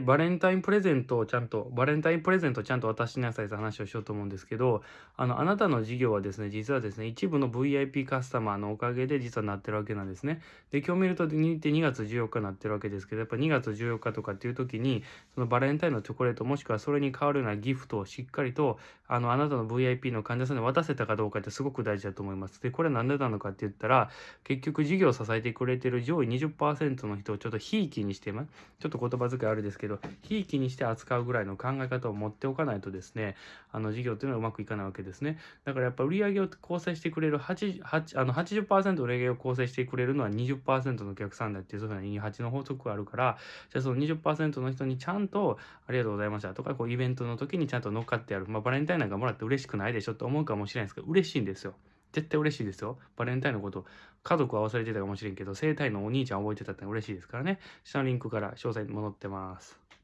バレンタインプレゼントをちゃんと、バレンタインプレゼントをちゃんと渡しなさいという話をしようと思うんですけど、あの、あなたの事業はですね、実はですね、一部の VIP カスタマーのおかげで実はなってるわけなんですね。で、今日見ると2 2月14日になってるわけですけど、やっぱ2月14日とかっていう時に、そのバレンタインのチョコレートもしくはそれに代わるようなギフトをしっかりと、あの、あなたの VIP の患者さんに渡せたかどうかってすごく大事だと思います。で、これなんでなのかって言ったら、結局事業を支えてくれてる上位20%の人をちょっとひいきにしてます。ちょっと言葉遣いあるですけど、どひいきにして扱うぐらいの考え方を持っておかないとですね、あの事業っていうのはうまくいかないわけですね。だからやっぱ売上を構成してくれる8、8あの80%売上を構成してくれるのは20%のお客さんだっていう、そういうふうな28の法則があるから、じゃあその20%の人にちゃんとありがとうございましたとか、こうイベントの時にちゃんと乗っかってやる。まあバレンタインなんかもらって嬉しくないでしょって思うかもしれないですけど、嬉しいんですよ。絶対嬉しいですよ。バレンタインのこと、家族は忘れてたかもしれんけど、生体のお兄ちゃん覚えてたって嬉しいですからね。下のリンクから詳細に戻ってます。